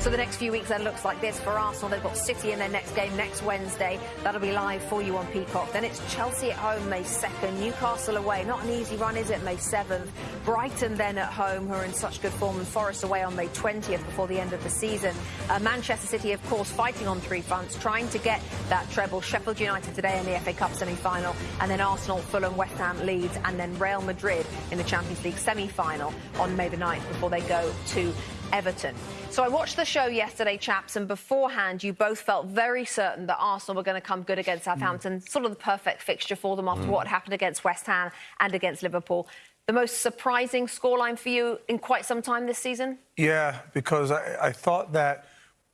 So the next few weeks then looks like this for Arsenal. They've got City in their next game next Wednesday. That'll be live for you on Peacock. Then it's Chelsea at home May 2nd, Newcastle away. Not an easy run, is it? May 7th. Brighton then at home, who are in such good form, and Forest away on May 20th before the end of the season. Uh, Manchester City, of course, fighting on three fronts, trying to get that treble. Sheffield United today in the FA Cup semi-final, and then Arsenal, Fulham, West Ham, Leeds, and then Real Madrid in the Champions League semi-final on May the 9th before they go to Everton. So I watched the show yesterday, chaps, and beforehand you both felt very certain that Arsenal were going to come good against Southampton, mm. sort of the perfect fixture for them after mm. what happened against West Ham and against Liverpool. The most surprising scoreline for you in quite some time this season? Yeah, because I, I thought that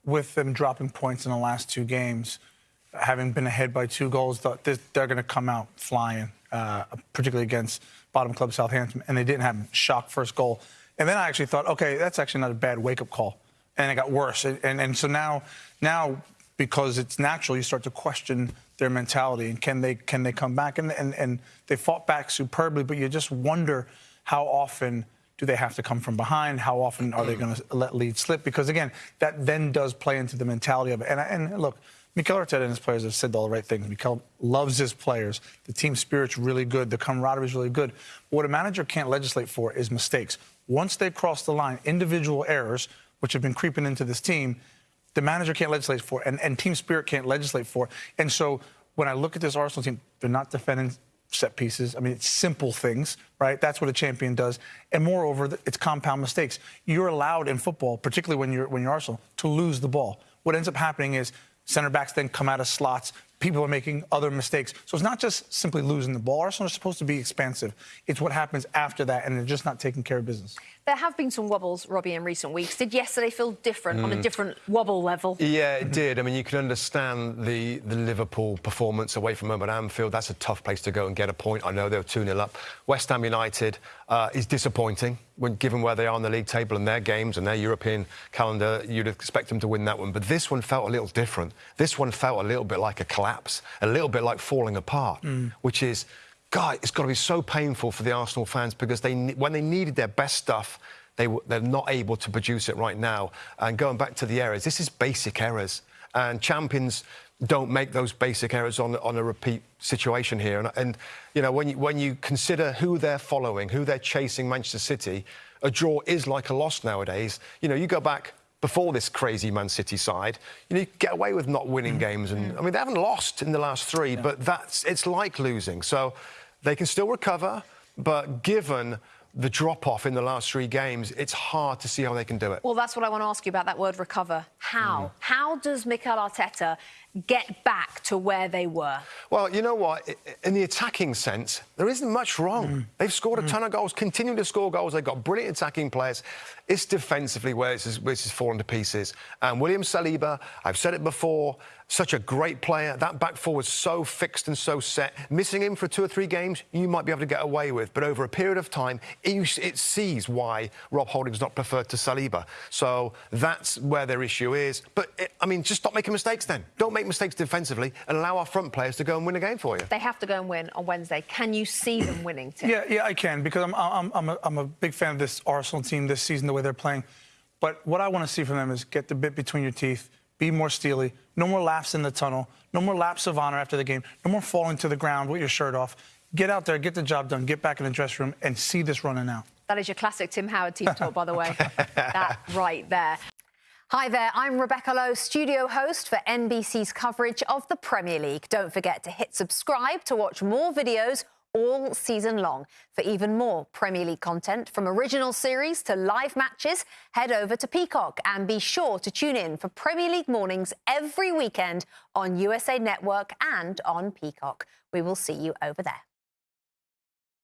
with them dropping points in the last two games, having been ahead by two goals, they're going to come out flying, uh, particularly against bottom club Southampton, and they didn't have shock first goal. And then I actually thought, okay, that's actually not a bad wake up call. And it got worse. And, and, and so now, now, because it's natural, you start to question their mentality and can they can they come back? And, and, and they fought back superbly, but you just wonder how often do they have to come from behind? How often are they going to let lead slip? Because again, that then does play into the mentality of it. And, and look, Mikel Arteta and his players have said all the right things. Mikel loves his players. The team spirit's really good. The camaraderie is really good. But what a manager can't legislate for is mistakes. Once they cross the line, individual errors, which have been creeping into this team, the manager can't legislate for, and, and team spirit can't legislate for. And so when I look at this Arsenal team, they're not defending set pieces. I mean, it's simple things, right? That's what a champion does. And moreover, it's compound mistakes. You're allowed in football, particularly when you're when you're Arsenal, to lose the ball. What ends up happening is Center backs then come out of slots. People are making other mistakes. So it's not just simply losing the ball. Arsenal is supposed to be expansive. It's what happens after that, and they're just not taking care of business. There have been some wobbles, Robbie, in recent weeks. Did yesterday feel different mm. on a mm. different wobble level? Yeah, it did. I mean, you can understand the, the Liverpool performance away from home at Anfield. That's a tough place to go and get a point. I know they were 2 0 up. West Ham United uh, is disappointing, when, given where they are on the league table and their games and their European calendar. You'd expect them to win that one. But this one felt a little different. This one felt a little bit like a collapse, a little bit like falling apart, mm. which is God, it's got to be so painful for the Arsenal fans because they, when they needed their best stuff, they, they're not able to produce it right now. And going back to the errors, this is basic errors. And champions don't make those basic errors on, on a repeat situation here. And, and, you know, when you, when you consider who they're following, who they're chasing Manchester City, a draw is like a loss nowadays. You know, you go back before this crazy Man City side, you know, you get away with not winning mm. games. And I mean, they haven't lost in the last three, yeah. but that's it's like losing. So they can still recover, but given the drop off in the last three games, it's hard to see how they can do it. Well, that's what I want to ask you about that word recover. How? Mm. How does Mikel Arteta get back to where they were? Well, you know what? In the attacking sense, there isn't much wrong. Mm. They've scored a mm. ton of goals, continue to score goals. They've got brilliant attacking players. It's defensively where this is, where this is falling to pieces. And William Saliba, I've said it before, such a great player. That back four was so fixed and so set. Missing him for two or three games, you might be able to get away with. But over a period of time, it, it sees why Rob Holding's not preferred to Saliba. So that's where their issue is. But, it, I mean, just stop making mistakes then. Don't make mistakes defensively and allow our front players to go and win a game for you. They have to go and win on Wednesday. Can you see them winning, Tim? Yeah, yeah, I can, because I'm, I'm, I'm, a, I'm a big fan of this Arsenal team this season, the way they're playing. But what I want to see from them is get the bit between your teeth, be more steely, no more laps in the tunnel, no more laps of honor after the game, no more falling to the ground with your shirt off. Get out there, get the job done, get back in the dressing room, and see this running out. That is your classic Tim Howard team talk, by the way. that right there. Hi there, I'm Rebecca Lowe, studio host for NBC's coverage of the Premier League. Don't forget to hit subscribe to watch more videos all season long. For even more Premier League content, from original series to live matches, head over to Peacock and be sure to tune in for Premier League mornings every weekend on USA Network and on Peacock. We will see you over there.